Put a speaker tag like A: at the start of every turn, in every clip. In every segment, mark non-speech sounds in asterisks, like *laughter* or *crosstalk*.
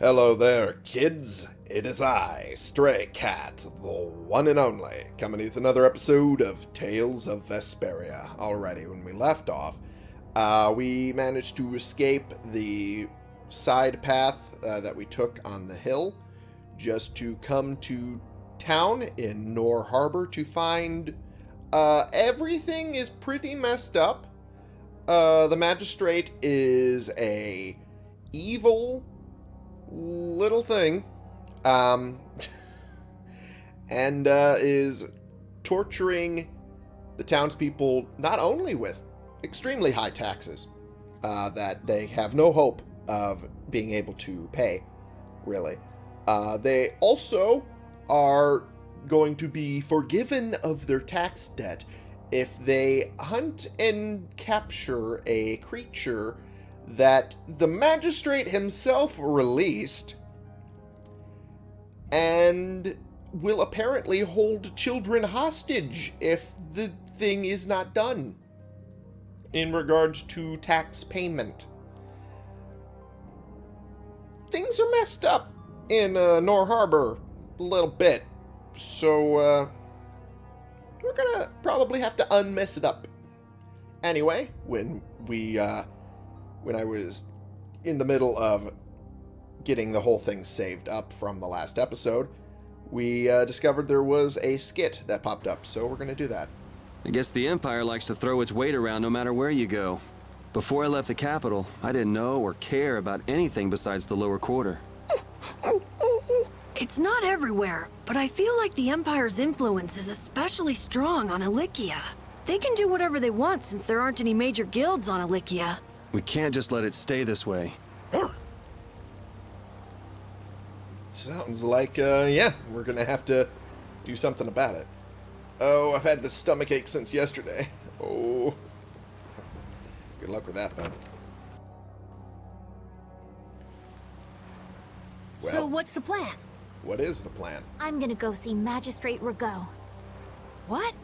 A: Hello there, kids. It is I, Stray Cat, the one and only, coming with another episode of Tales of Vesperia. Alrighty, when we left off, uh, we managed to escape the side path uh, that we took on the hill just to come to town in Nor Harbor to find uh, everything is pretty messed up. Uh, the magistrate is a evil little thing um, *laughs* and uh, is torturing the townspeople not only with extremely high taxes uh, that they have no hope of being able to pay, really. Uh, they also are going to be forgiven of their tax debt if they hunt and capture a creature that the magistrate himself released and will apparently hold children hostage if the thing is not done in regards to tax payment. Things are messed up in uh, Nor Harbor a little bit, so uh, we're gonna probably have to unmess it up. Anyway, when we, uh, when I was in the middle of getting the whole thing saved up from the last episode, we uh, discovered there was a skit that popped up, so we're going to do that.
B: I guess the Empire likes to throw its weight around no matter where you go. Before I left the capital, I didn't know or care about anything besides the lower quarter.
C: It's not everywhere, but I feel like the Empire's influence is especially strong on Ilyccia. They can do whatever they want since there aren't any major guilds on Ilyccia.
B: We can't just let it stay this way.
A: Sounds like, uh, yeah, we're gonna have to do something about it. Oh, I've had the stomach ache since yesterday. *laughs* Oh. Good luck with that, bud. Well,
C: so what's the plan?
A: what is the plan?
D: I'm gonna go see Magistrate Rago.
C: What?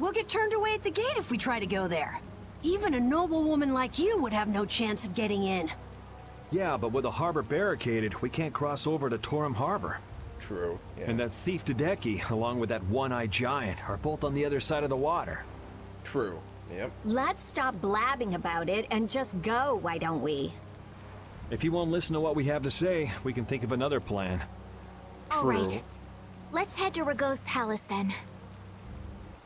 C: We'll get turned away at the gate if we try to go there. Even a noble woman like you would have no chance of getting in.
E: Yeah, but with the harbor barricaded, we can't cross over to Torim Harbor.
A: True. Yeah.
E: And that thief Dedeke, along with that one-eyed giant, are both on the other side of the water.
A: True. Yep.
D: Let's stop blabbing about it and just go, why don't we?
E: If you won't listen to what we have to say, we can think of another plan.
A: True.
D: All right. Let's head to Rago's palace then.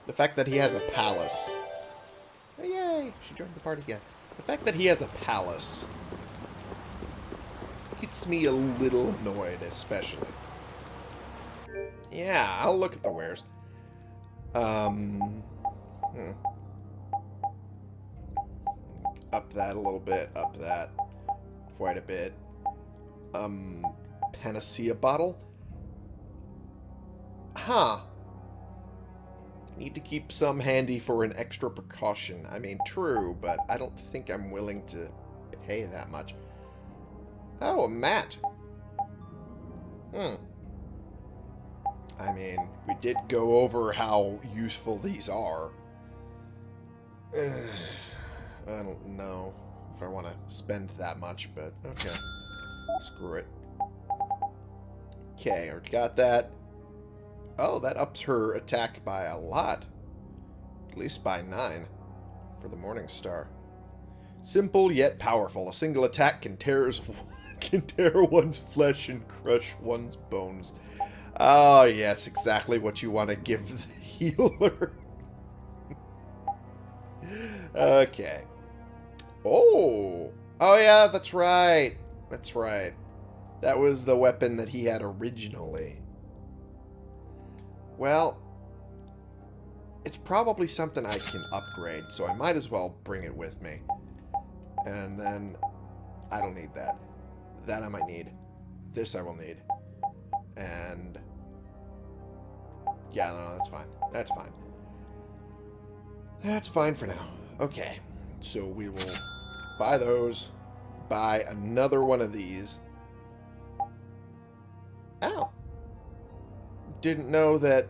A: The fact that he has a palace. Oh, yay! She joined the party again. The fact that he has a palace gets me a little annoyed, especially. Yeah, I'll look at the wares. Um, hmm. Up that a little bit, up that quite a bit. Um, panacea bottle? Huh. Need to keep some handy for an extra precaution. I mean, true, but I don't think I'm willing to pay that much. Oh, a mat. Hmm. I mean, we did go over how useful these are. *sighs* I don't know if I want to spend that much, but okay. Screw it. Okay, already got that. Oh, that ups her attack by a lot. At least by nine for the Morning Star. Simple yet powerful. A single attack can tear, *laughs* can tear one's flesh and crush one's bones. Oh, yes, exactly what you want to give the *laughs* healer. okay. Oh. Oh, yeah, that's right. That's right. That was the weapon that he had originally. Well, it's probably something I can upgrade, so I might as well bring it with me. And then, I don't need that. That I might need. This I will need. And, yeah, no, that's fine. That's fine. That's fine for now. Okay, so we will buy those, buy another one of these. Ow. Didn't know that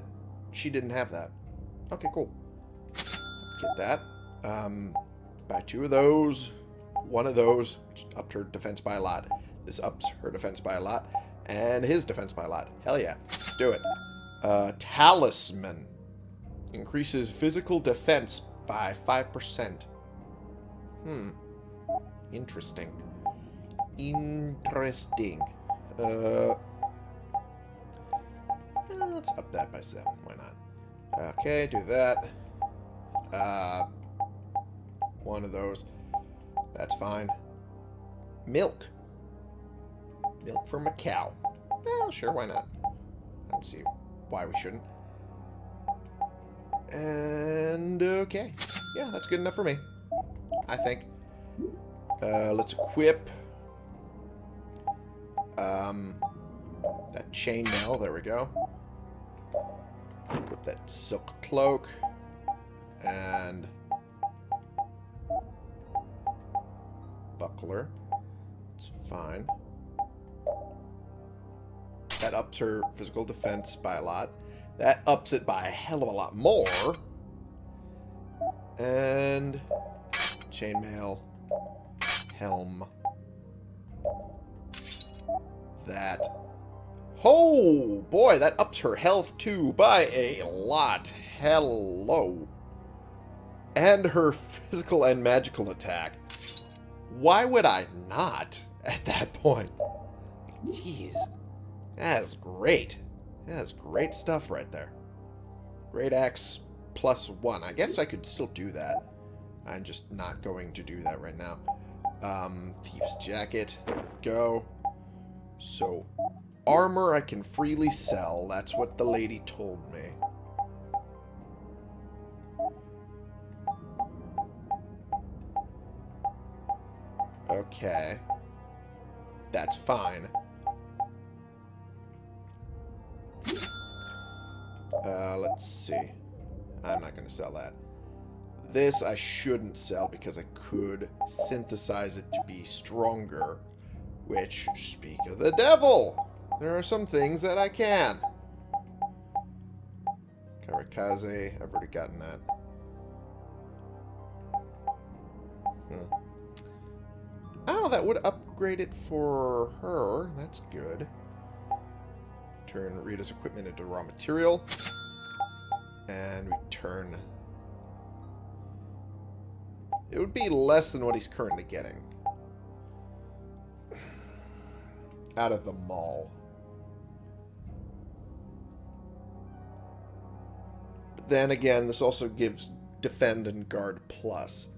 A: she didn't have that. Okay, cool. Get that. Um, buy two of those. One of those, upped her defense by a lot. This ups her defense by a lot. And his defense by a lot. Hell yeah. Let's do it. Uh, talisman. Increases physical defense by 5%. Hmm. Interesting. Interesting. Uh, let's up that by 7. Why not? Okay, do that. Uh, one of those. That's fine. Milk. Milk from a cow. Well, sure, why not? I don't see why we shouldn't. And, okay. Yeah, that's good enough for me. I think. Uh, let's equip um, that chainmail. There we go. Equip that silk cloak. And buckler. It's fine. That ups her physical defense by a lot. That ups it by a hell of a lot more. And chainmail, helm, that. Oh, boy, that ups her health, too, by a lot. Hello. And her *laughs* physical and magical attack. Why would I not at that point? Jeez. That is great. That is great stuff right there. Great axe plus one. I guess I could still do that. I'm just not going to do that right now. Um, Thief's Jacket. Go. So, armor I can freely sell. That's what the lady told me. Okay. That's fine. Uh, let's see. I'm not going to sell that. This I shouldn't sell because I could synthesize it to be stronger. Which, speak of the devil, there are some things that I can. Karikaze, I've already gotten that. Hmm. Oh, that would upgrade it for her. That's good. Turn Rita's equipment into raw material. And we turn... It would be less than what he's currently getting. Out of the mall. Then again, this also gives Defend and Guard Plus.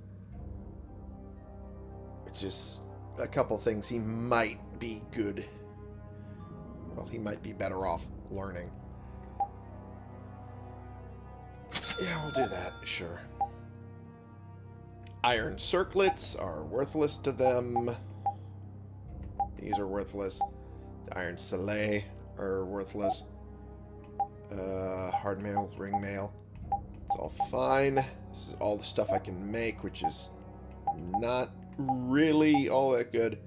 A: Which is a couple things he might be good. Well, he might be better off learning. Yeah, we'll do that, sure. Iron circlets are worthless to them. These are worthless. The iron soleil are worthless. Uh, hard mail, ring mail. It's all fine. This is all the stuff I can make, which is not really all that good.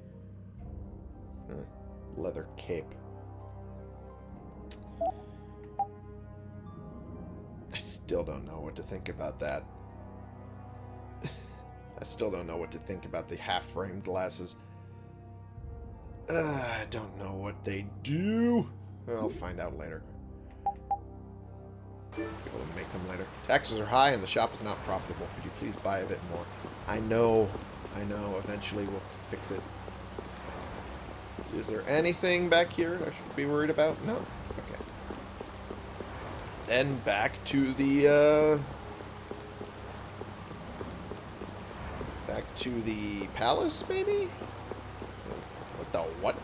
A: Hmm. Leather cape. I still don't know what to think about that. *laughs* I still don't know what to think about the half-framed glasses. Uh, I don't know what they do. I'll find out later. We'll make them later. Taxes are high and the shop is not profitable. Could you please buy a bit more? I know. I know. Eventually we'll fix it. Is there anything back here I should be worried about? No. Okay. Then back to the, uh... Back to the palace, maybe? What the what?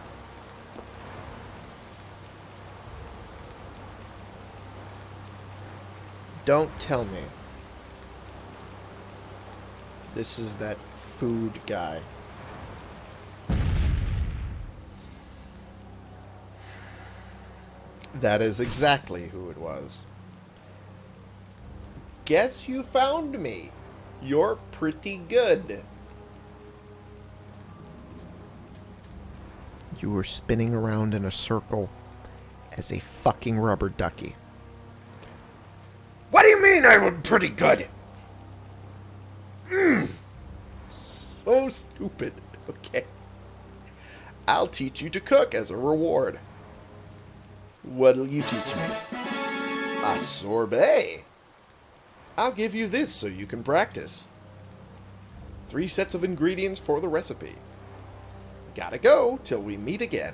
A: Don't tell me. This is that food guy. That is exactly who it was. Guess you found me. You're pretty good. You were spinning around in a circle as a fucking rubber ducky. What do you mean I was pretty good? Mm. So stupid. Okay. I'll teach you to cook as a reward. What'll you teach me? A sorbet. I'll give you this so you can practice. Three sets of ingredients for the recipe. Gotta go till we meet again.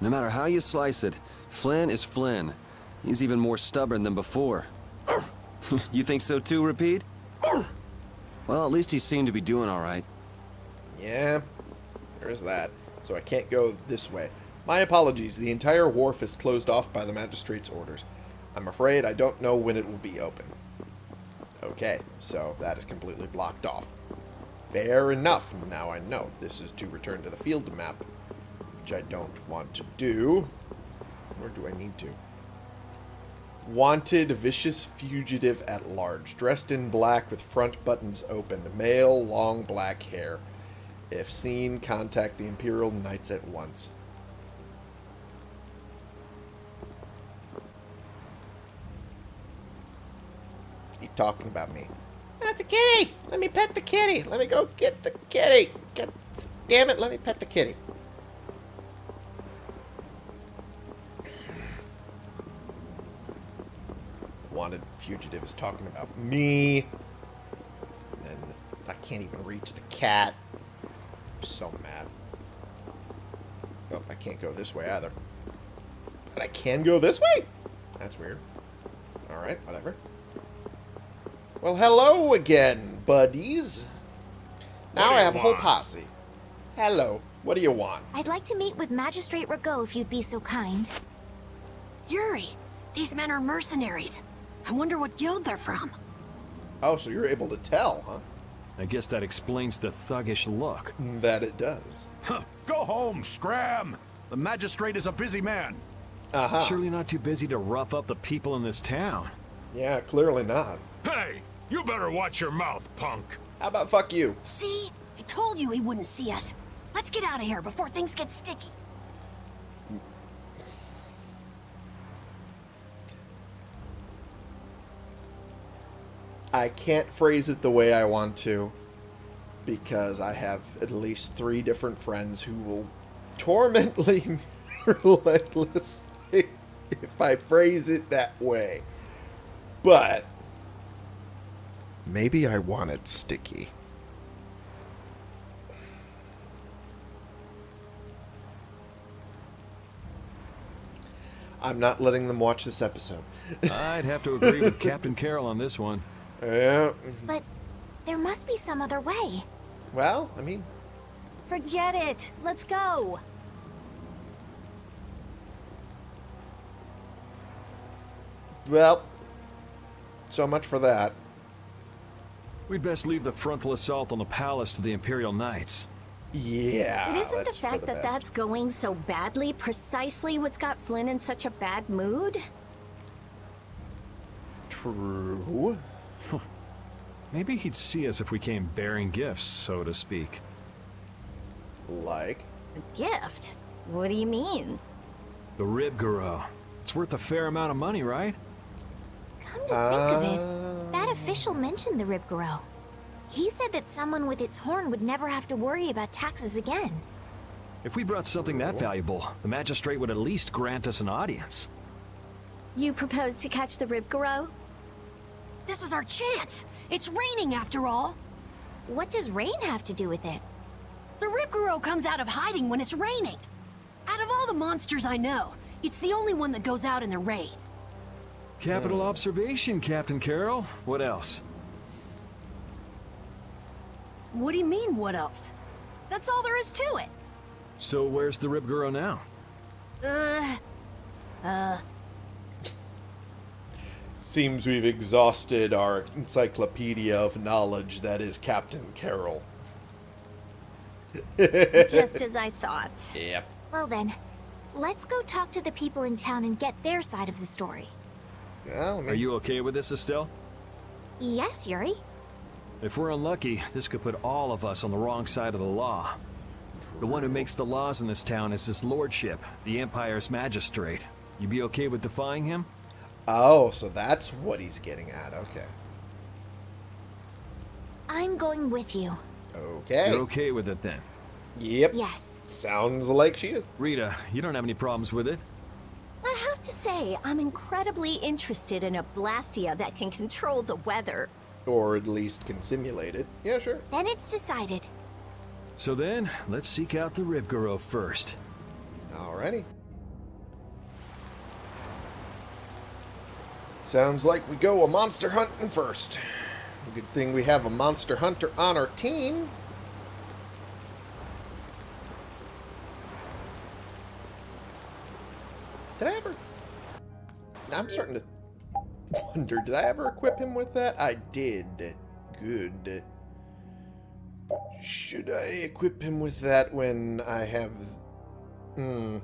B: No matter how you slice it, Flynn is Flynn. He's even more stubborn than before. *laughs* you think so too, Repede? Well, at least he seemed to be doing all right.
A: Yeah, there's that. So I can't go this way. My apologies, the entire wharf is closed off by the magistrate's orders. I'm afraid I don't know when it will be open. Okay, so that is completely blocked off. Fair enough. Now I know. This is to return to the field map, which I don't want to do. Or do I need to? Wanted vicious fugitive at large, dressed in black with front buttons open, male, long black hair. If seen, contact the Imperial Knights at once. He's talking about me. That's a kitty! Let me pet the kitty! Let me go get the kitty! God damn it, let me pet the kitty. Wanted fugitive is talking about me. And I can't even reach the cat. I'm so mad. Oh, I can't go this way either. But I can go this way? That's weird. Alright, whatever. Well, hello again, buddies. Now I have a whole posse. Hello. What do you want?
F: I'd like to meet with Magistrate Rago if you'd be so kind.
C: Yuri, these men are mercenaries. I wonder what guild they're from.
A: Oh, so you're able to tell, huh?
E: I guess that explains the thuggish look.
A: That it does.
G: Huh. Go home, Scram! The magistrate is a busy man.
A: Uh-huh.
E: Surely not too busy to rough up the people in this town.
A: Yeah, clearly not.
H: Hey, you better watch your mouth, punk.
A: How about fuck you?
C: See? I told you he wouldn't see us. Let's get out of here before things get sticky.
A: I can't phrase it the way I want to because I have at least three different friends who will torment *laughs* me relentlessly if I phrase it that way. But maybe I want it sticky. I'm not letting them watch this episode.
E: I'd have to agree with *laughs* Captain Karol on this one.
A: Yeah.
F: But there must be some other way.
A: Well, I mean,
D: Forget it. Let's go.
A: well, so much for that.
E: We'd best leave the frontal assault on the palace to the Imperial Knights.
A: Yeah.
D: But isn't the
A: that's for
D: fact
A: the
D: that
A: best.
D: that's going so badly precisely what's got Flynn in such a bad mood?
A: true?
E: Maybe he'd see us if we came bearing gifts, so to speak.
A: Like,
D: A gift? What do you mean?
E: The Rhybgaro. It's worth a fair amount of money, right?
F: Come to think of it, uh. that official mentioned the Rhybgaro. He said that someone with its horn would never have to worry about taxes again.
E: If we brought something that valuable, the magistrate would at least grant us an audience.
D: You propose to catch the Rhybgaro?
C: This is our chance. It's raining after all.
F: What does rain have to do with it?
C: The Rhybgaro comes out of hiding when it's raining. Out of all the monsters I know, it's the only one that goes out in the rain.
E: Capital observation, Captain Karol. What else?
C: What do you mean, what else? That's all there is to it.
E: So where's the Rhybgaro now?
C: Uh, uh,
A: seems we've exhausted our encyclopedia of knowledge that is Captain Karol. *laughs*
D: Just as I thought.
A: Yep.
F: Well then, let's go talk to the people in town and get their side of the story.
A: Well, I
E: Are you okay with this, Estelle?
F: Yes, Yuri?
E: If we're unlucky, this could put all of us on the wrong side of the law. The one who makes the laws in this town is his lordship, the Empire's magistrate. You be okay with defying him?
A: Oh, so that's what he's getting at. Okay.
F: I'm going with you.
A: Okay.
E: You're okay with it then?
A: Yep.
F: Yes.
A: Sounds like she is.
E: Rita, you don't have any problems with it?
D: I have to say, I'm incredibly interested in a Blastia that can control the weather.
A: Or at least can simulate it. Yeah, sure.
F: Then it's decided.
E: So then, let's seek out the Rhybgaro first.
A: Alrighty. Sounds like we go a monster hunting first. Good thing we have a monster hunter on our team. Did I ever... I'm starting to wonder, did I ever equip him with that? I did. Good. Should I equip him with that when I have... Hmm.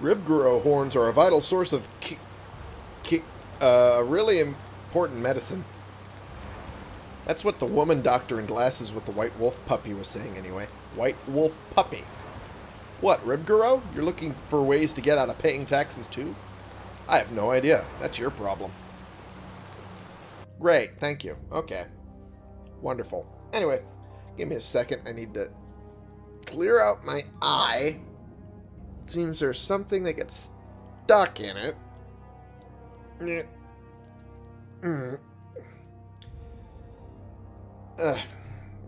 A: Rhybgaro horns are a vital source of ki ki uh, really important medicine. That's what the woman doctor in glasses with the white wolf puppy was saying anyway. White wolf puppy. What, Rhybgaro? You're looking for ways to get out of paying taxes too? I have no idea. That's your problem. Great, thank you. Okay. Wonderful. Anyway, give me a second. I need to clear out my eye. Seems there's something that gets stuck in it. Yeah. Mm. Ugh.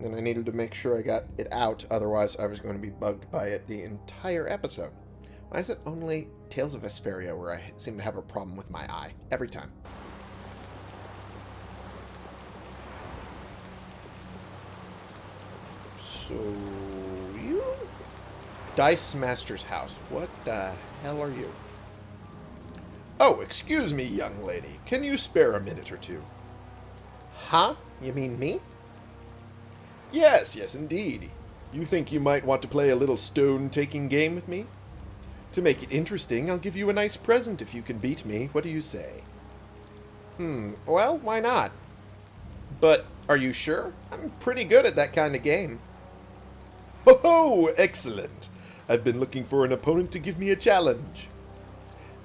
A: And I needed to make sure I got it out, otherwise I was going to be bugged by it the entire episode. Why is it only Tales of Vesperia where I seem to have a problem with my eye? Every time. So? Dice Master's house. What the hell are you? Oh, excuse me, young lady. Can you spare a minute or two? Huh? You mean me? Yes, yes, indeed. You think you might want to play a little stone-taking game with me? To make it interesting, I'll give you a nice present if you can beat me. What do you say? Hmm, well, why not? But are you sure? I'm pretty good at that kind of game. Ho ho! Excellent! I've been looking for an opponent to give me a challenge.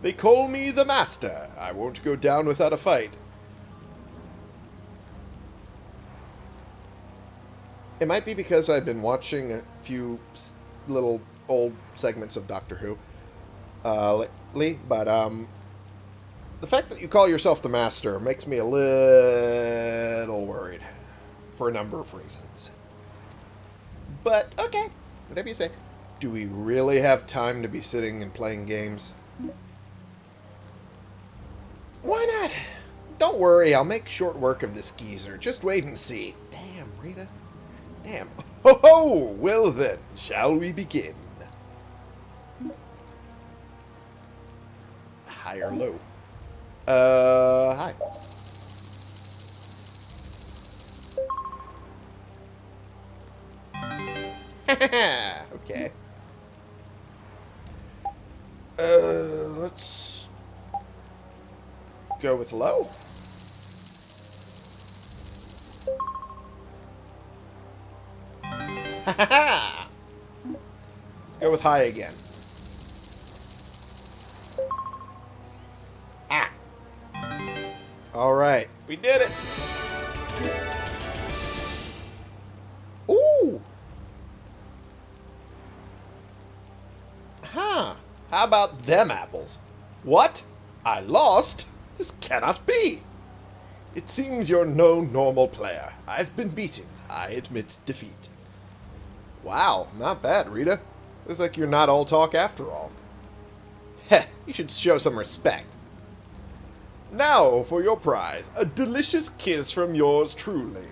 A: They call me the Master. I won't go down without a fight. It might be because I've been watching a few little old segments of Doctor Who uh, lately, but um, the fact that you call yourself the Master makes me a little worried for a number of reasons. But, okay, whatever you say. Do we really have time to be sitting and playing games? Why not? Don't worry, I'll make short work of this geezer. Just wait and see. Damn, Rita. Damn. *laughs* Ho ho! Well then, shall we begin? High or low? Uh, high. *laughs* okay. Uh, let's go with low. Let's *laughs* go with high again. Ah. Alright, we did it. How about them apples? What? I lost? This cannot be. It seems you're no normal player. I've been beaten. I admit defeat. Wow, not bad, Rita. Looks like you're not all talk after all. Heh, you should show some respect. Now for your prize, a delicious kiss from yours truly.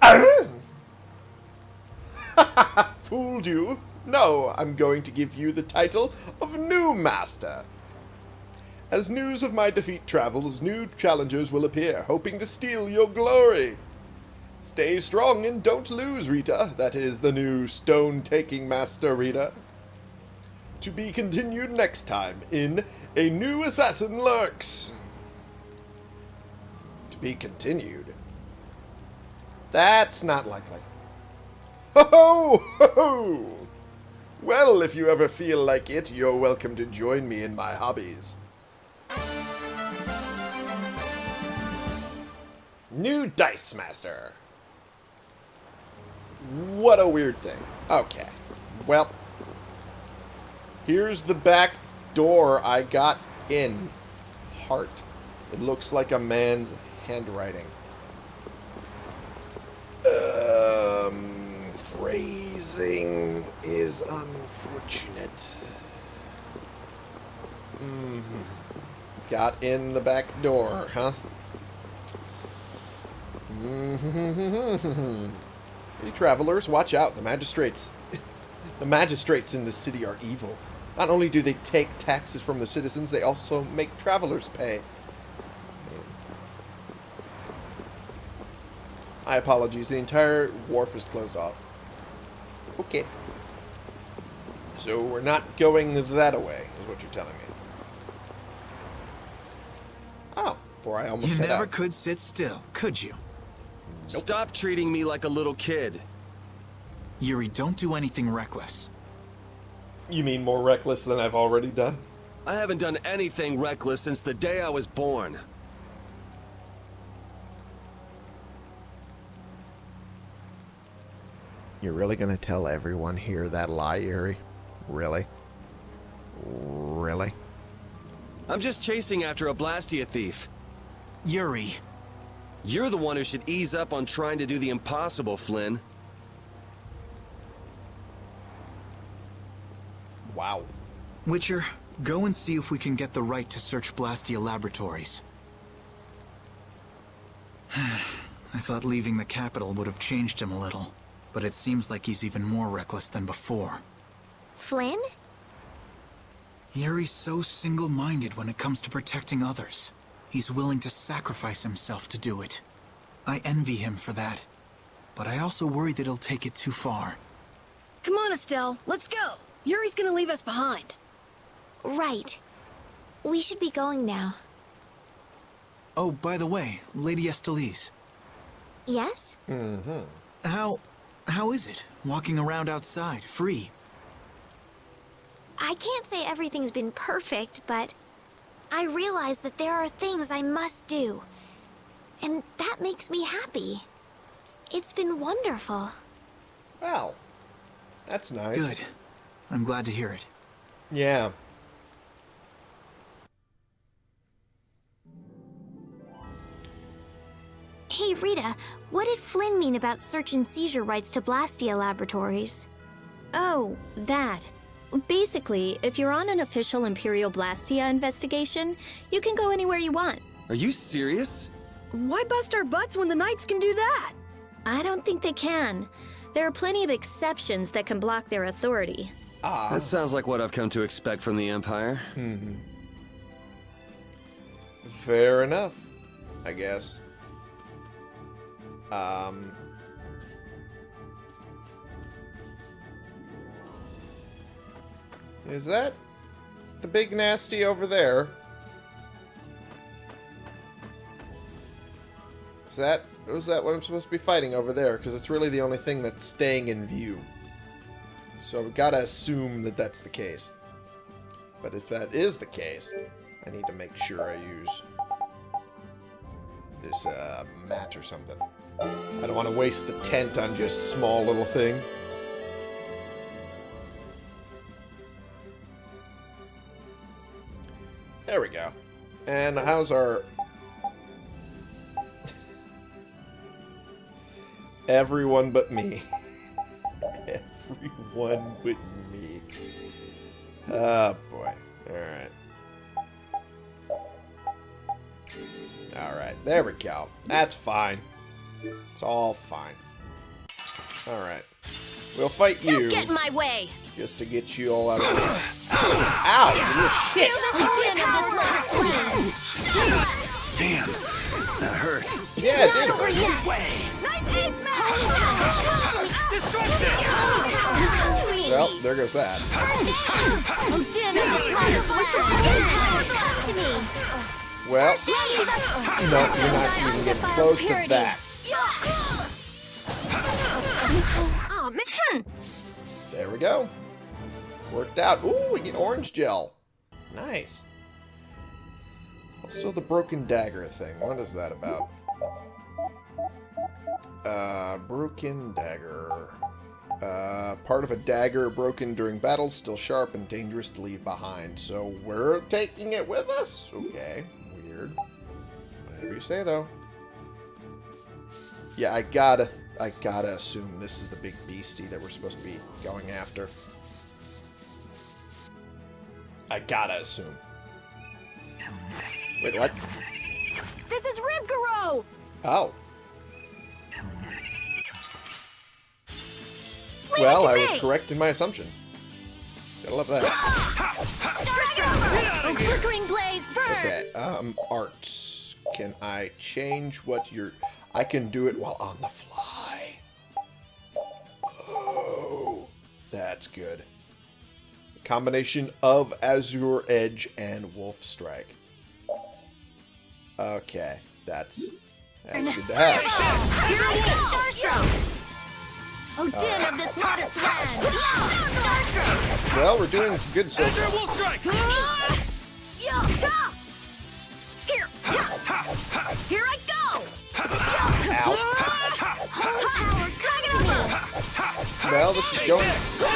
A: *laughs* Fooled you? No, I'm going to give you the title of New Master. As news of my defeat travels, new challengers will appear, hoping to steal your glory. Stay strong and don't lose, Rita. That is the new stone-taking master, Rita. To be continued next time in A New Assassin Lurks. To be continued. That's not likely. Ho ho ho! ho! Well, if you ever feel like it, you're welcome to join me in my hobbies. New Dice Master. What a weird thing. Okay. Well, here's the back door I got in. Heart. It looks like a man's handwriting. Um, phrasing is unfortunate. Mm. Got in the back door, huh? Mm -hmm. Hey, travelers, watch out. The magistrates... *laughs* the magistrates in this city are evil. Not only do they take taxes from the citizens, they also make travelers pay. My apologies. The entire wharf is closed off. Okay. So we're not going that way, is what you're telling me. Oh, before I almost
I: You
A: head
I: never
A: out.
I: could sit still, could you?
B: Stop treating me like a little kid.
I: Yuri, don't do anything reckless.
A: You mean more reckless than I've already done?
B: I haven't done anything reckless since the day I was born.
A: You're really going to tell everyone here that lie, Yuri? Really? Really?
B: I'm just chasing after a Blastia thief.
I: Yuri,
B: You're the one who should ease up on trying to do the impossible, Flynn.
A: Wow.
I: Witcher, go and see if we can get the right to search Blastia Laboratories. *sighs* I thought leaving the capital would have changed him a little, but it seems like he's even more reckless than before.
F: Flynn?
I: Yuri's so single-minded when it comes to protecting others. He's willing to sacrifice himself to do it. I envy him for that. But I also worry that he'll take it too far.
C: Come on, Estelle. Let's go. Yuri's gonna leave us behind.
F: Right. We should be going now.
I: Oh, by the way, Lady Estellise,
F: Yes? Mm-hmm.
I: How... how is it, walking around outside, free?
F: I can't say everything's been perfect, but I realize that there are things I must do. And that makes me happy. It's been wonderful.
A: Well, that's nice.
I: Good. I'm glad to hear it.
A: Yeah.
F: Hey, Rita, what did Flynn mean about search and seizure rights to Blastia Laboratories?
D: Oh, that. Basically, if you're on an official Imperial Blastia investigation, you can go anywhere you want.
B: Are you serious?
C: Why bust our butts when the Knights can do that?
D: I don't think they can. There are plenty of exceptions that can block their authority. Ah.
B: That sounds like what I've come to expect from the Empire. Hmm.
A: Fair enough, I guess. Um. Is that the big nasty over there? Is that is that what I'm supposed to be fighting over there? Because it's really the only thing that's staying in view. So we've got to assume that that's the case. But if that is the case, I need to make sure I use this uh, mat or something. I don't want to waste the tent on just small little thing. There we go. And how's our... Everyone but me. *laughs* Everyone but me. Oh, boy. Alright. Alright, there we go. That's fine. It's all fine. Alright. We'll fight
D: Don't
A: you
D: get in my way!
A: just to get you all out of here. Ow! You little shit!
D: Din of this last land!
B: Damn, that hurt.
A: Yeah, it did. Hurt.
C: Nice aim smash!
F: Come to me.
A: Well, there goes that.
D: Din of this last land!
F: Come to me.
A: Well, no, you're not even getting close to that.
C: Oh, man.
A: There we go. Worked out. Ooh, we get orange gel. Nice. Also the broken dagger thing. What is that about? Uh, broken dagger. Uh, part of a dagger broken during battle, still sharp and dangerous to leave behind. So we're taking it with us? Okay, weird. Whatever you say, though. Yeah, I gotta, I gotta assume this is the big beastie that we're supposed to be going after. I gotta assume. Wait, what?
C: This is Rhybgaro!
A: Oh.
C: Leave
A: well, I
C: me.
A: was correct in my assumption. Gotta love that.
D: Oh, flickering blaze, burn!
A: Okay, um, arts. Can I change what you're... I can do it while on the fly. That's good. Combination of Azure Edge and Wolf Strike. Okay, that's, that's good to have. *laughs*
D: Starstroke! Oh, din of uh, this modest land! Starstroke!
A: Well, we're doing good so
H: Azure
A: far.
H: Wolf Strike!
C: Here! Here I go!
A: Ow.
D: Holy power, come to me!
A: Well, this is going so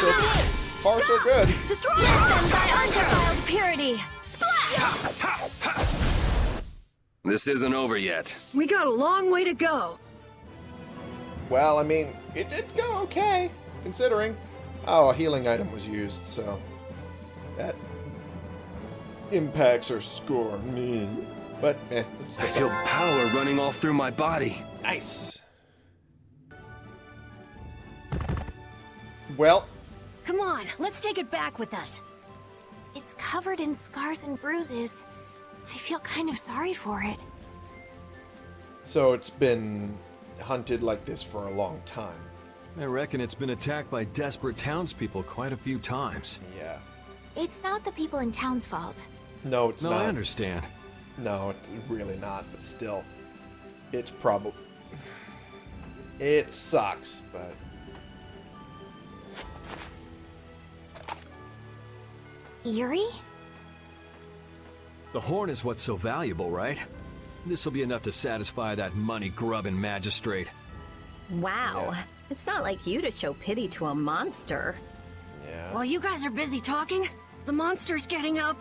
A: far so good.
C: Destroy
D: Let
C: it!
D: them by undefiled purity!
C: Splash!
B: This isn't over yet.
C: We got a long way to go.
A: Well, I mean, it did go okay, considering. Oh, a healing item was used, so that impacts our score. Meh. But, eh, it's
B: I feel power running all through my body.
A: nice. Well,
C: Come on, let's take it back with us.
F: It's covered in scars and bruises. I feel kind of sorry for it.
A: so it's been hunted like this for a long time.
E: I reckon it's been attacked by desperate townspeople quite a few times.
A: Yeah.
F: It's not the people in town's fault.
A: No, it's
E: no,
A: not.
E: I understand.
A: No, it's really not, but still. It's probably... *sighs* It sucks, but...
F: Yuri?
E: The horn is what's so valuable, right? This'll be enough to satisfy that money-grubbing magistrate.
D: Wow.
A: Yeah.
D: It's not like you to show pity to a monster.
A: Yeah.
C: While you guys are busy talking, the monster's getting up.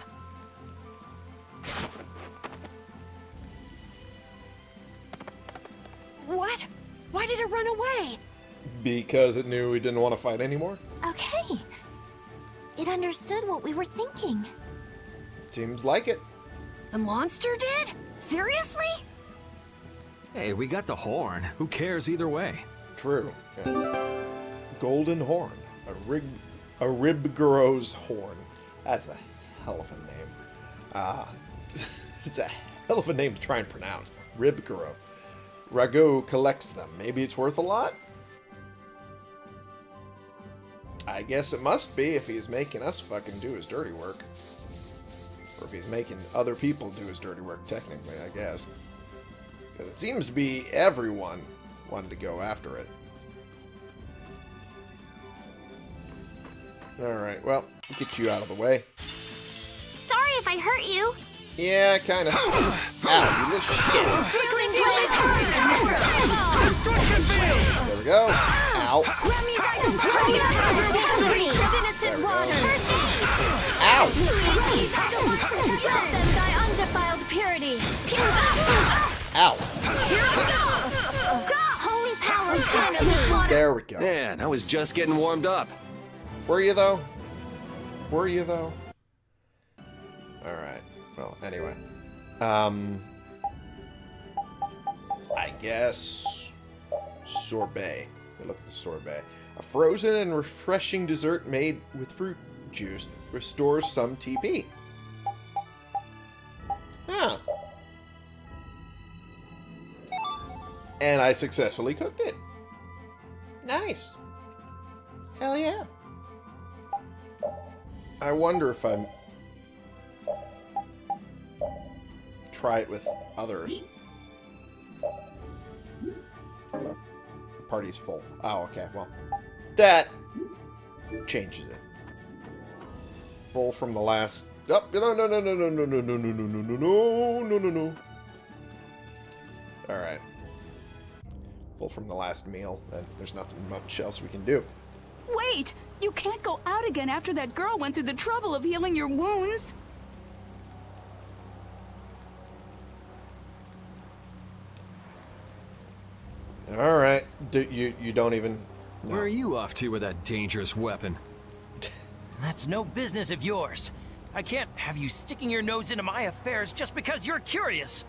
C: What? Why did it run away?
A: Because it knew we didn't want to fight anymore?
F: Okay. It understood what we were thinking.
A: Seems like it.
C: The monster did? Seriously?
E: Hey, we got the horn. Who cares either way?
A: True. Yeah. Golden Horn. A rig... A Rhybgaro's Horn. That's a hell of a name. Uh, *laughs* it's a hell of a name to try and pronounce. Rhybgaro. Rago collects them. Maybe it's worth a lot? I guess it must be if he's making us fucking do his dirty work. Or if he's making other people do his dirty work, technically, I guess. Because it seems to be everyone wanting to go after it. Alright, well, get you out of the way.
F: Sorry if I hurt you.
A: Yeah, kinda. *coughs* Ow, you little shit.
D: Flickering blaze,
H: Destruction field!
A: There we go. Ow.
D: Countries of innocent water! First
A: Ow!
D: aid! Let them thy undefiled purity!
A: Ow.
D: Holy power, come to this water!
A: There we go.
B: Man, I was just getting warmed up.
A: Were you, though? Were you, though? Alright. Well, anyway. Um... I guess... Sorbet. Look at the sorbet. A frozen and refreshing dessert made with fruit juice restores some TP. Huh. Ah. And I successfully cooked it. Nice. Hell yeah. I wonder if I'm... Try it with others. Party's full. Oh, okay, well. That changes it. full from the last... Oh, no, no, no, no, no, no, no, no, no, no, no, no, no, no, no. Alright. Full from the last meal, and there's nothing much else we can do.
J: Wait! You can't go out again after that girl went through the trouble of healing your wounds.
A: Alright. Do, you, you don't even... No.
E: Where are you off to with that dangerous weapon? *laughs*
K: That's no business of yours. I can't have you sticking your nose into my affairs just because you're curious.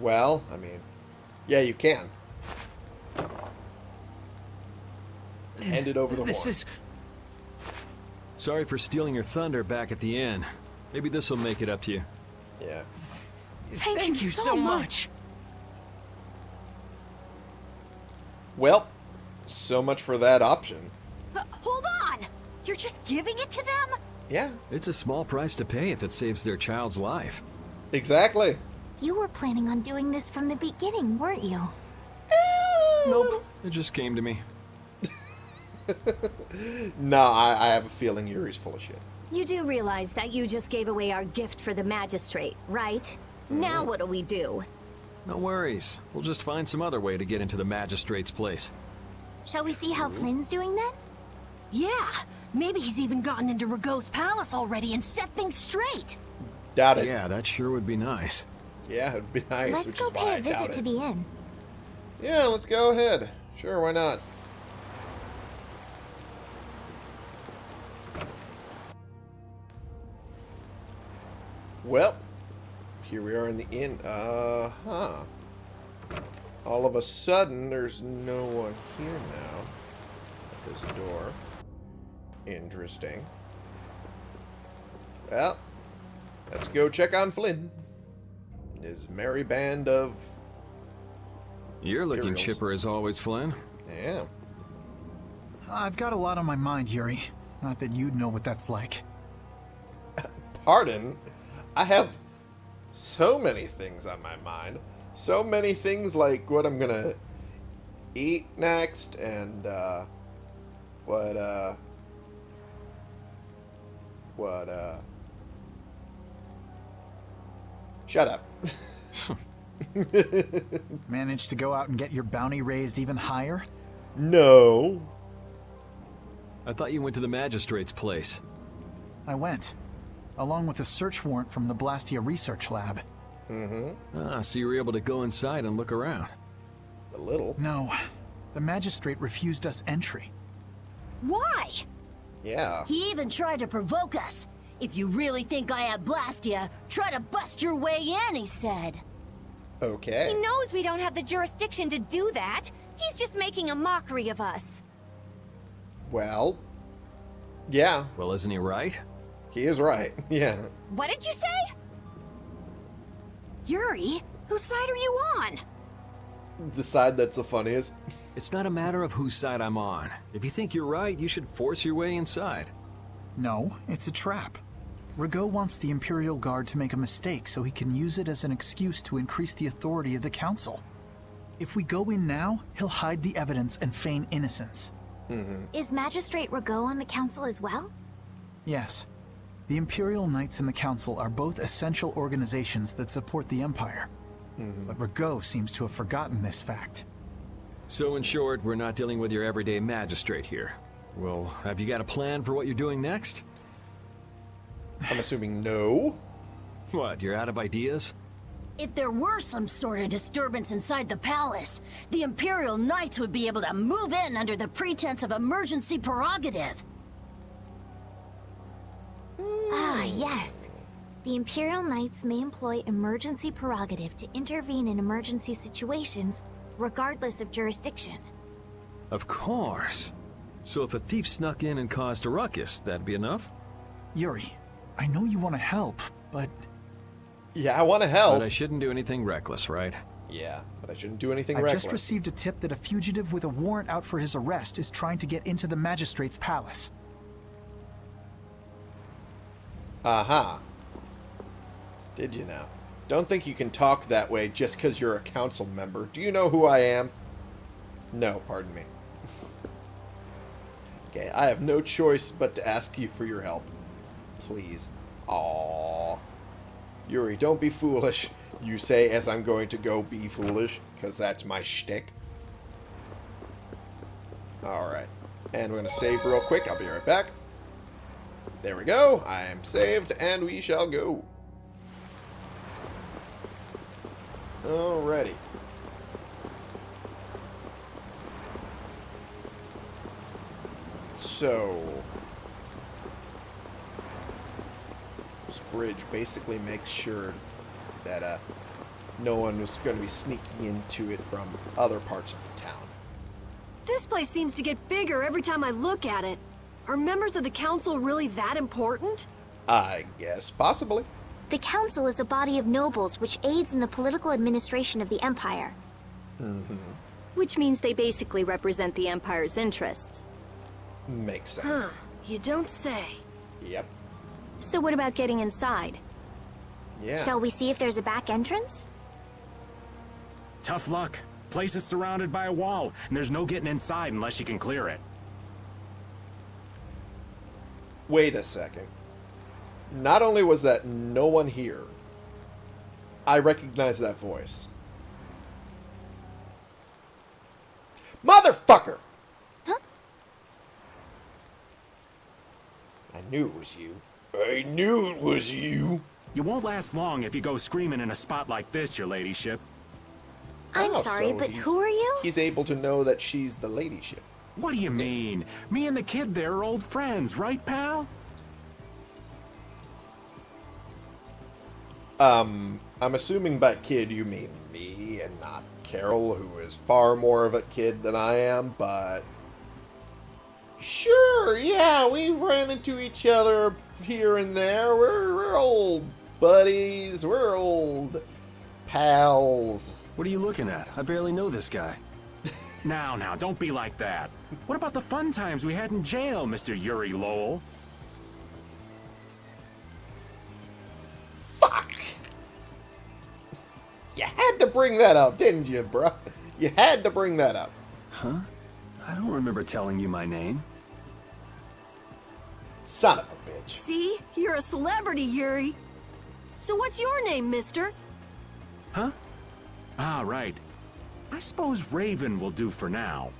A: Well, I mean, yeah, you can. Hand it over the
K: This
A: horn.
K: is
E: Sorry for stealing your thunder back at the end. Maybe this will make it up to you.
A: Yeah.
J: Thank,
K: you, so much.
A: Well, so much for that option.
C: Uh, hold on! You're just giving it to them?
A: Yeah,
E: It's a small price to pay if it saves their child's life.
A: exactly.
F: You were planning on doing this from the beginning, weren't you?
E: Nope. It just came to me. *laughs*
A: No, I, I have a feeling Yuri's full of shit.
D: You do realize that you just gave away our gift for the magistrate, right? Now what'll we do?
E: No worries. We'll just find some other way to get into the magistrate's place.
F: Shall we see how Flynn's doing then?
C: Yeah, maybe he's even gotten into Ragou's palace already and set things straight.
A: Doubt it.
E: Yeah, that sure would be nice.
A: Yeah, it'd be nice.
F: Let's
A: which
F: go
A: is why
F: pay
A: I
F: a visit to the inn.
A: Yeah, let's go ahead. Sure, why not? Well, here we are in the inn. Uh huh. All of a sudden, there's no one here now at this door. Interesting. Well, let's go check on Flynn. and His merry band of
E: You're looking
A: Imperials.
E: chipper as always, Flynn.
A: yeah.
I: I've got a lot on my mind, Yuri. Not that you'd know what that's like.
A: Pardon? I have so many things on my mind. So many things like what I'm gonna eat next and uh what uh what uh Shut up. *laughs*
I: Managed to go out and get your bounty raised even higher?
A: no.
E: I thought you went to the magistrate's place.
I: I went, along with a search warrant from the Blastia Research Lab. Mm-hmm.
E: Ah, so you were able to go inside and look around.
A: A little.
I: No, the magistrate refused us entry.
C: Why?
A: Yeah.
C: He even tried to provoke us. If you really think I have Blastia, try to bust your way in, he said.
A: Okay.
F: He knows we don't have the jurisdiction to do that. He's just making a mockery of us.
A: Well. Yeah,
E: Well, isn't he right?
A: He is right. *laughs* Yeah.
F: What did you say?
C: Yuri, whose side are you on?
A: The side that's the funniest.
E: It's not a matter of whose side I'm on. If you think you're right, you should force your way inside.
I: No, it's a trap. Ragou wants the Imperial Guard to make a mistake so he can use it as an excuse to increase the authority of the Council. If we go in now, he'll hide the evidence and feign innocence. Mm-hmm.
F: Is Magistrate Ragou on the council as well?
I: Yes. The Imperial Knights and the Council are both essential organizations that support the Empire. Mm-hmm. But Ragou seems to have forgotten this fact.
E: So in short, we're not dealing with your everyday magistrate here. Well, have you got a plan for what you're doing next?
A: I'm assuming no.
E: What, you're out of ideas?
C: If there were some sort of disturbance inside the palace, the Imperial Knights would be able to move in under the pretense of emergency prerogative.
F: Ah, yes. The Imperial Knights may employ emergency prerogative to intervene in emergency situations, regardless of jurisdiction.
E: Of course. So if a thief snuck in and caused a ruckus, that'd be enough?
I: Yuri, I know you want to help, but
A: Yeah, I want to help.
E: But I shouldn't do anything reckless, right?
A: Yeah, but I shouldn't do anything
I: I
A: reckless.
I: I just received a tip that a fugitive with a warrant out for his arrest is trying to get into the magistrate's palace.
A: Aha. Did you now? Don't think you can talk that way just because you're a council member. Do you know who I am? No, pardon me. okay, I have no choice but to ask you for your help. Please. Aww. Yuri, don't be foolish. You say as I'm going to go be foolish, because that's my shtick. Alright. And we're going to save real quick. I'll be right back. There we go. I am saved, and we shall go. Alrighty. So... This bridge basically makes sure that uh, no one was going to be sneaking into it from other parts of the town.
C: This place seems to get bigger every time I look at it. Are members of the council really that important?
A: I guess, possibly.
F: The council is a body of nobles which aids in the political administration of the empire.
A: Mm-hmm.
D: Which means they basically represent the Empire's interests.
A: Makes sense.
C: Huh. You don't say.
A: Yep.
D: So what about getting inside?
A: Yeah.
F: Shall we see if there's a back entrance?
L: Tough luck. Place is surrounded by a wall, and there's no getting inside unless you can clear it.
A: Wait a second. Not only was that no one here, I recognize that voice. Motherfucker!
F: Huh?
A: I knew it was you. I knew it was you.
L: You won't last long if you go screaming in a spot like this, your ladyship.
F: I'm
A: Oh,
F: sorry,
A: so
F: but who are you?
A: He's able to know that she's the ladyship.
L: What do you mean? Me and the kid there are old friends, right, pal?
A: Um, I'm assuming by kid you mean me and not Karol, who is far more of a kid than I am, but... Sure, yeah, we ran into each other here and there. We're, we're old buddies. We're old pals.
B: What are you looking at? I barely know this guy.
L: Now, now, don't be like that. What about the fun times we had in jail, Mr. Yuri Lowell?
A: Fuck! You had to bring that up, didn't you, bruh? You had to bring that up.
B: Huh? I don't remember telling you my name.
A: Son of a bitch.
C: See? You're a celebrity, Yuri. So what's your name, mister?
L: Huh? Ah, right. I suppose Raven will do for now.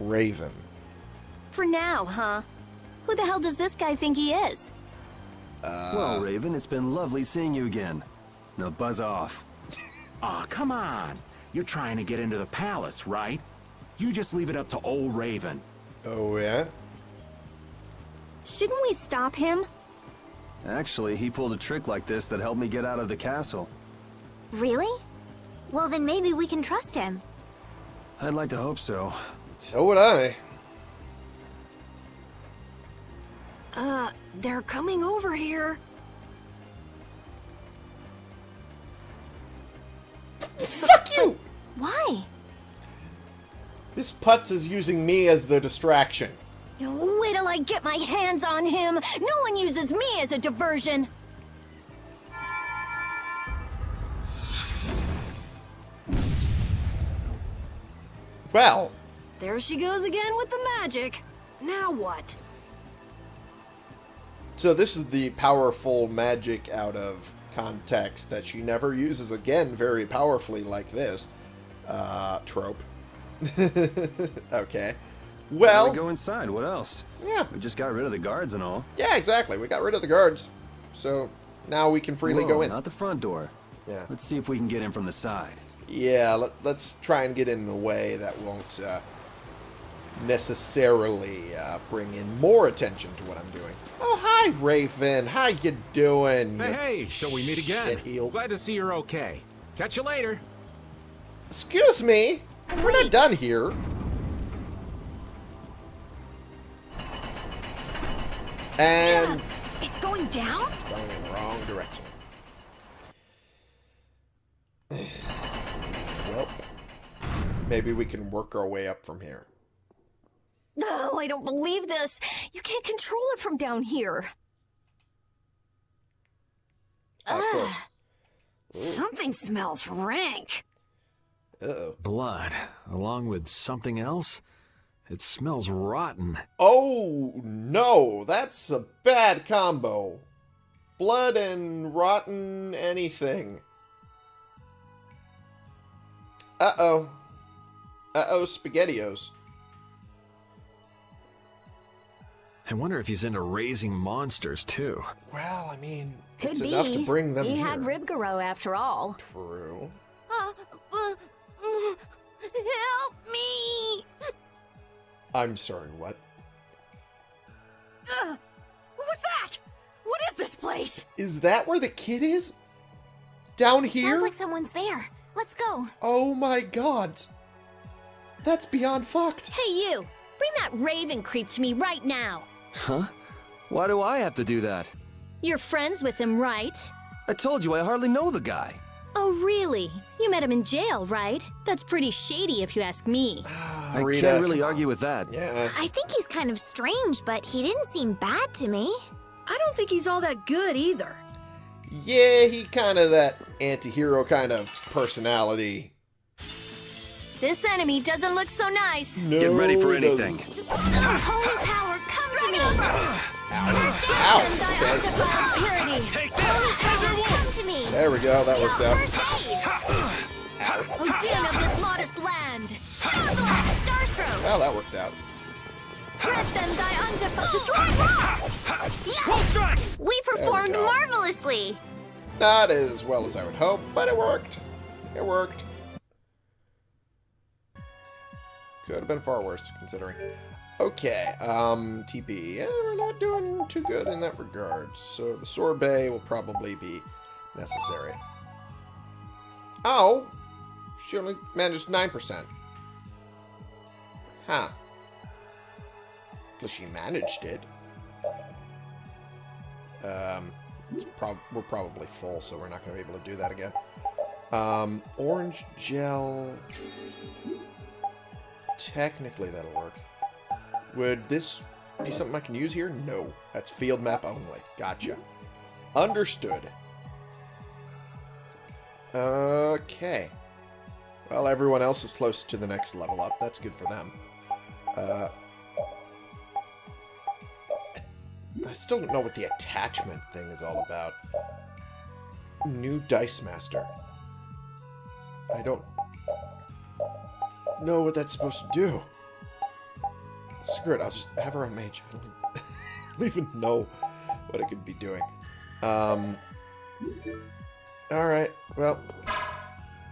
A: Raven.
D: For now, huh? Who the hell does this guy think he is?
A: Uh,
B: well, Raven, it's been lovely seeing you again. Now buzz off. *laughs*
L: Aw, come on. You're trying to get into the palace, right? You just leave it up to old Raven.
A: Oh, yeah?
D: Shouldn't we stop him?
B: Actually, he pulled a trick like this that helped me get out of the castle.
F: Really? Well, then maybe we can trust him.
B: I'd like to hope so.
A: So would I.
C: Uh, they're coming over here.
A: Fuck you!
F: Why?
A: This putz is using me as the distraction.
D: Wait till I get my hands on him. No one uses me as a diversion.
A: Well,
C: There she goes again with the magic. Now what?
A: so this is the powerful magic out of context that she never uses again very powerfully like this. Uh, trope. *laughs* okay.
B: Now
A: Well,
B: we go inside. What else?
A: Yeah.
B: We just got rid of the guards and all.
A: yeah, exactly. We got rid of the guards. So now we can freely
B: Whoa,
A: go in.
B: Not the front door.
A: Yeah.
B: Let's see if we can get in from the side.
A: Yeah, let, let's try and get in a way that won't uh, necessarily uh, bring in more attention to what I'm doing. Oh, hi, Raven. How you doing?
M: Hey, hey, so we meet again.
A: shit-heel?
M: Glad to see you're okay. Catch you later.
A: Excuse me. We're not done here. And
C: It's going down?
A: going in the wrong direction. *sighs* *sighs* *sighs* well, maybe we can work our way up from here.
D: No, I don't believe this. You can't control it from down here.
A: Of course.
C: Something smells rank.
A: Uh-oh.
E: Blood, along with something else? It smells rotten.
A: Oh no, that's a bad combo. Blood and rotten anything. Uh-oh. Uh-oh, SpaghettiOs.
E: I wonder if he's into raising monsters too.
A: Well, I mean,
N: Could
A: it's
N: be.
A: enough to bring them
N: he
A: here.
N: had Rhybgaro after all.
A: True.
F: Uh, uh, uh, help me!
A: I'm sorry, what?
C: Ugh. What was that? What is this place?
A: Is that where the kid is? Down here?
F: Sounds like someone's there. Let's go.
A: Oh my god. That's beyond fucked.
D: Hey, you! Bring that raven creep to me right now!
B: Huh? Why do I have to do that?
D: You're friends with him, right?
B: I told you I hardly know the guy.
D: Oh, really? You met him in jail, right? That's pretty shady if you ask me. *sighs*
B: I
A: Rita,
B: can't really argue with that.
A: Yeah.
F: I think he's kind of strange, but he didn't seem bad to me.
C: I don't think he's all that good either.
A: Yeah, he kind of that anti-hero kind of personality.
D: This enemy doesn't look so nice.
A: No,
B: Get ready for
A: he doesn't.
B: anything.
F: Holy power, come to me! First
A: Ow.
F: aid! Thy
A: Okay.
F: undefiled purity!
H: Take this!
F: power, come to me!
A: There we go, that worked out.
F: First aid!
D: Oh, Odin of this modest land!
F: Starblock! Starstroke!
A: Well, that worked out.
D: Grant them thy undefiled... Destroy rock!
H: Wolf strike!
F: We performed
A: go.
F: marvelously!
A: Not as well as I would hope, but it worked. It worked. Could have been far worse, considering. Okay, um, TP. Yeah, we're not doing too good in that regard. So the sorbet will probably be necessary. Oh! She only managed 9%. Huh. Well, she managed it. Um, prob we're probably full, so we're not going to be able to do that again. Um, orange gel. Technically, that'll work. Would this be something I can use here? No. That's field map only. Gotcha. Understood. Okay. Well, everyone else is close to the next level up. That's good for them. Uh, I still don't know what the attachment thing is all about. New Dice Master. I don't know what that's supposed to do. Screw it, I'll just have her on mage. I don't, *laughs* I don't even know what it could be doing. Um. Alright, well.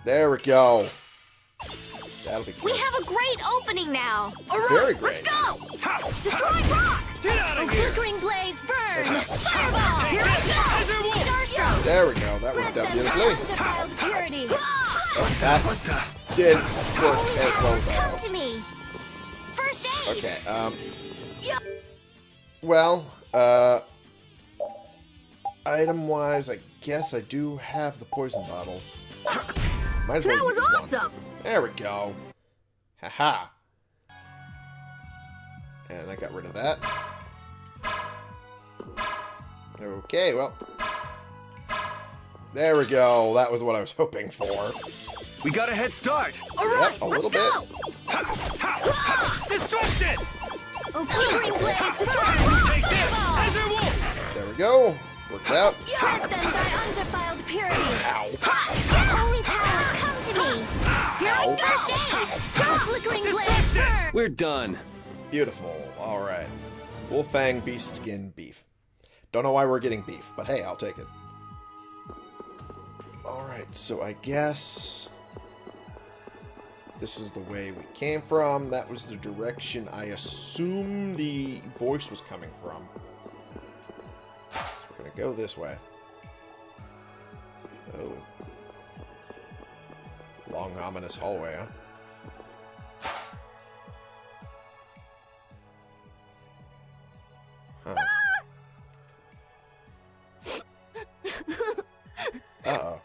A: There we go. That'll be
F: We have a great opening now!
A: Very
C: Let's
A: great.
C: go! Destroy rock!
H: Get out
D: Oh,
H: of here!
D: flickering blaze, burn!
F: Fireball!
H: Take
F: Here
H: this!
F: we go!
H: Azure Wolf!
F: Starstroke!
A: There we go. That
D: Grant
A: worked out
D: them thy
A: beautifully.
D: undefiled purity!
A: Oh, that did as well as I
F: come to me! First aid!
A: Okay, um... Well, uh... Item-wise, I guess I do have the poison bottles. Might as well
C: That was
A: use one.
C: awesome!
A: There we go. Haha. And I got rid of that. Okay, well... There we go. That was what I was hoping for.
B: We got a head start.
C: All right,
A: Yep, a
C: let's
A: little
C: go! Ah!
H: Destruction!
D: Oh, flickering blaze, destroy
H: Take this! Azure Wolf!
A: There we go. Worked out.
D: Grant them thy undefiled purity!
F: Holy power, come to me! Here I First aid!
D: Oh, flickering blaze, burn!
B: We're done.
A: Beautiful. All right. Wolfang beast skin beef. Don't know why we're getting beef, but hey, I'll take it. All right, so I guess this is the way we came from. That was the direction I assume the voice was coming from. So we're gonna go this way. Oh. Long ominous hallway, huh? Huh. *laughs* Uh-oh.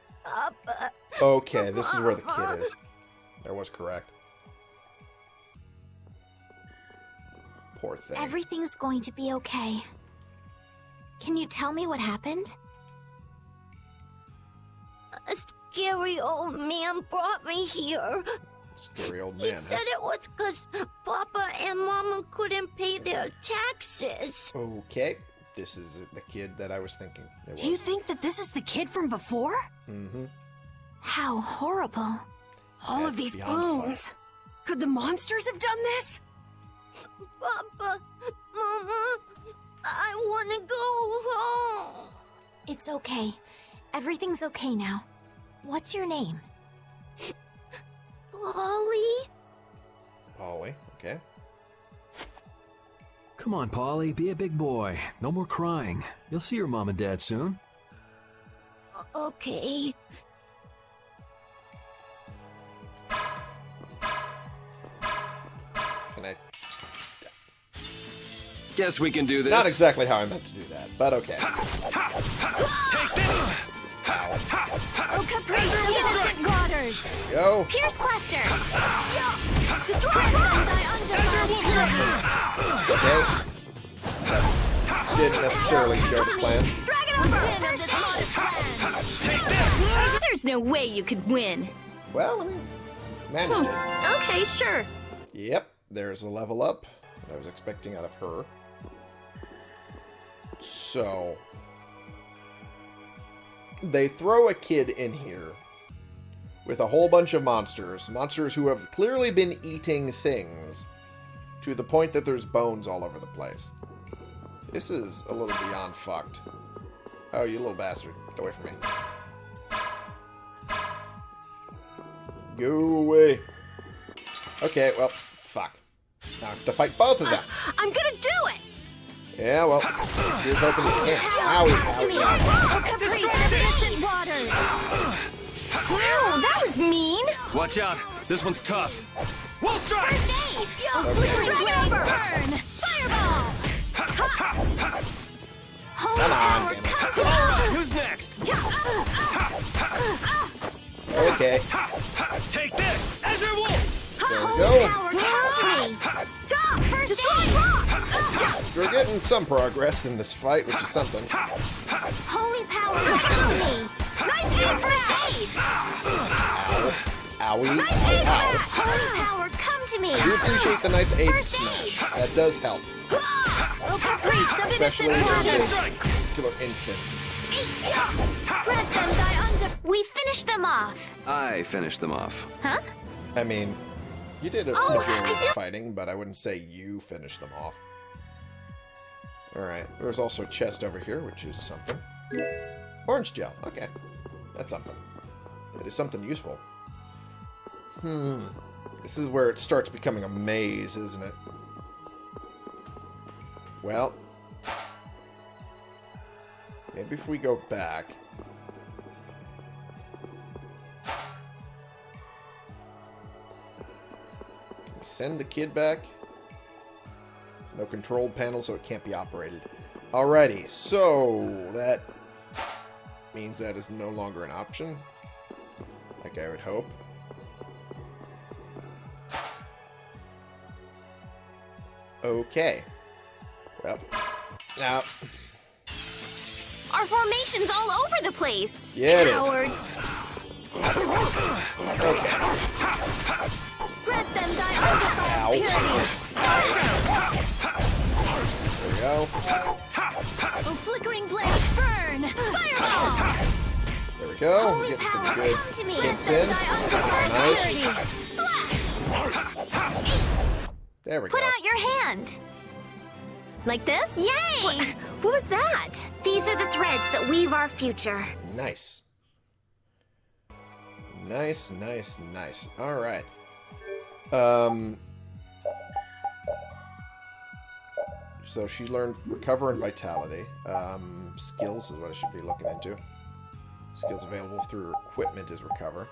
A: Okay, this is where the kid is. That was correct. Poor thing.
F: Everything's going to be okay. Can you tell me what happened?
N: A scary old man brought me here.
A: Scary old man.
F: He
A: man,
F: said it was because Papa and Mama couldn't pay their taxes.
A: Okay. This is the kid that I was thinking. It
C: Do you think that this is the kid from before?
A: Mm-hmm.
F: How horrible.
C: All of these
A: beyond
C: bones. Could the monsters have done this?
F: Papa, Mama, I want to go home. It's okay. Everything's okay now. What's your name? Polly?
A: Polly. Okay.
E: Come on, Polly, be a big boy. No more crying. You'll see your mom and dad soon.
F: Okay.
B: Guess we can do this.
A: Not exactly how I meant to do that, but okay.
F: Oh, Caprice of innocent waters!
A: Go.
F: Pierce cluster! Destroy them, thy underground
A: Okay. Didn't necessarily go to plan.
F: Din of this modest land!
D: There's no way you could win.
A: Well, I mean, managed it.
D: Okay, sure.
A: Yep, there's a level up that I was expecting out of her. So, they throw a kid in here with a whole bunch of monsters. Monsters who have clearly been eating things to the point that there's bones all over the place. This is a little beyond fucked. Oh, you little bastard. Get away from me. Go away. Okay, well, fuck. Now I have to fight both of them.
C: I'm gonna do it!
A: Yeah, well, here's hoping you can't. Owie, owie, owie.
F: Caprice of innocent waters!
D: Wow, that was mean.
B: Watch out. This one's tough.
H: Wolf strike!
F: First aid!
A: Okay.
F: Flickering blaze burn! Fireball! Holy
A: Come on,
F: power,
A: damn it.
F: come to me!
B: Who's next?
A: Uh, uh, uh, okay,
H: Take this! Azure Wolf!
A: There we
F: Holy
A: go.
F: power, come to me! First aid!
A: We're getting some progress in this fight, which is something.
F: Holy power, come to me! Nice aid! First aid!
A: Owie,
F: Nice aid!
A: ow.
F: Holy power, come to me!
A: I do appreciate the nice aid
F: First
A: smash.
F: aid.
A: That does help, especially in this particular instance.
F: Them. We finished them off.
B: I finished them off.
F: Huh?
A: I mean, you did a
F: Oh,
A: majority of the fighting, but I wouldn't say you finished them off. Alright, there's also a chest over here, which is something. Orange gel, okay. That's something. It is something useful. Hmm. This is where it starts becoming a maze, isn't it? Well. Maybe if we go back... send the kid back? No control panel, so it can't be operated. Alrighty, so that means that is no longer an option. Like I would hope. Okay. Well, now,
F: Our formation's all over the place.
A: Yeah, it is.
F: Cowards.
A: okay.
F: Grant them thy undefiled purity. Starship.
A: There we go.
F: Oh, flickering blaze burn. Fireball.
A: There we go.
F: Holy
A: Getting some
F: power,
A: good
F: come to me.
A: hits
F: Grant
A: in.
F: them thy undefiled
A: Nice.
F: purity. Splash.
A: There we
F: Put
A: go.
F: out your hand.
D: Like this?
F: Yay!
D: What, what was that?
F: These are the threads that weave our future.
A: Nice. Nice, nice, nice. Alright. Um... So she learned Recover and Vitality. Um, skills is what I should be looking into. Skills available through equipment is Recover.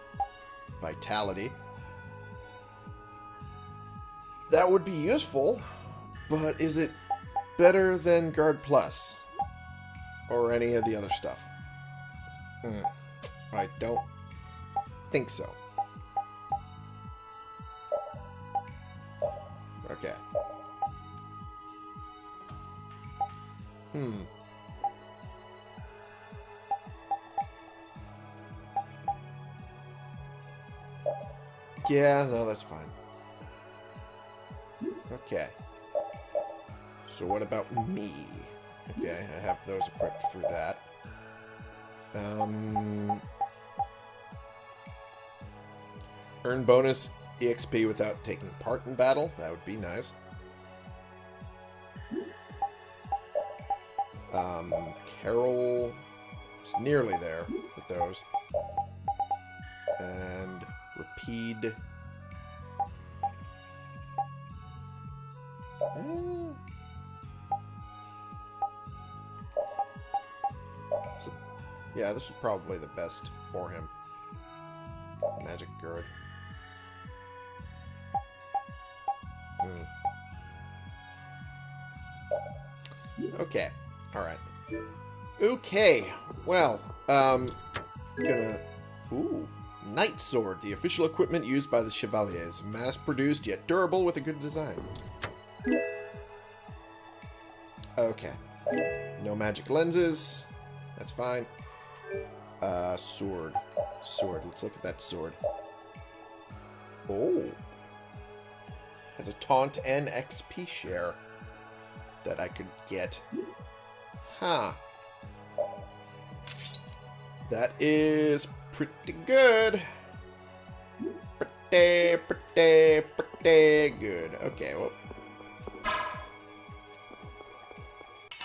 A: Vitality. That would be useful, but is it better than Guard Plus? Or any of the other stuff? Hmm. I don't think so. Okay. Hmm. Yeah, no, that's fine. Okay. So what about me? Okay, I have those equipped through that. Um, earn bonus EXP without taking part in battle. That would be nice. Um, Karol is nearly there with those. And Repede. Eh. Yeah, this is probably the best for him. Magic Gird. Okay. Alright. Okay. Well, um, I'm gonna... Ooh. Knight Sword, the official equipment used by the Chevaliers. Mass-produced, yet durable, with a good design. Okay. No magic lenses. That's fine. Uh, sword. Sword. Let's look at that sword. Oh. Has a taunt and XP share that I could get. Huh. That is pretty good. Pretty, pretty, pretty good. Okay, well.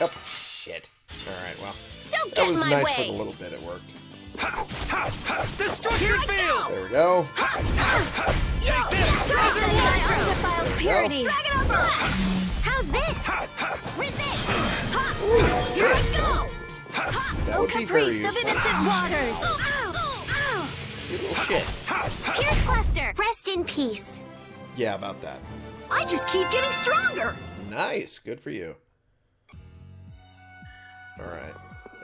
A: Oh, shit. Alright, well.
F: Don't
A: that
F: get
A: was
F: my
A: nice
F: way.
A: for the little bit it worked.
H: Destruction field!
A: There we go.
H: Take this! Treasure
F: Sky
H: wolf!
F: undefiled purity. Dragon Splash! How's this? Resist!
A: That would
F: Caprice of innocent waters! Ow! Ow!
A: You little shit.
F: Pierce Cluster! Rest in peace.
A: Yeah, about that.
C: I just keep getting stronger.
A: Nice. Good for you. Alright.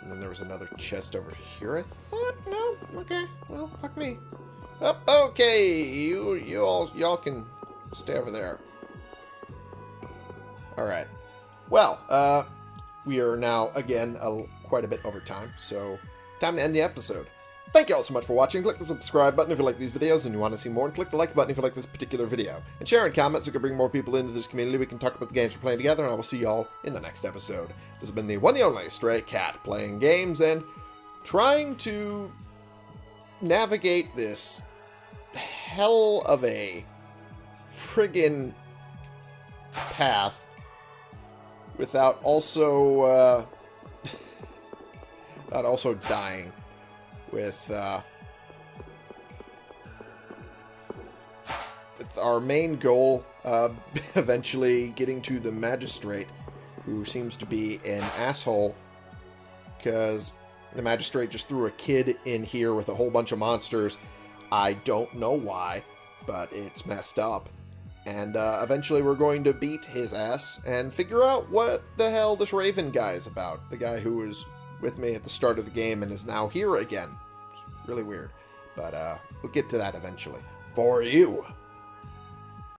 A: And then there was another chest over here, I thought? No? Okay. Well, fuck me. Up, okay. You you all y'all can stay over there. Alright. Well, uh we are now again a, quite a bit over time, so time to end the episode. Thank you all so much for watching. Click the subscribe button if you like these videos and you want to see more, and click the like button if you like this particular video. And share and comment so we can bring more people into this community. We can talk about the games we're playing together, and I will see y'all in the next episode. This has been the one and only Stray Cat, playing games and trying to navigate this hell of a friggin' path without also, uh, without also dying with uh, with our main goal uh, *laughs* eventually getting to the magistrate who seems to be an asshole because the magistrate just threw a kid in here with a whole bunch of monsters. I don't know why but it's messed up. And uh, eventually we're going to beat his ass and figure out what the hell this raven guy is about. The guy who was with me at the start of the game and is now here again really weird. But uh, we'll get to that eventually. For you.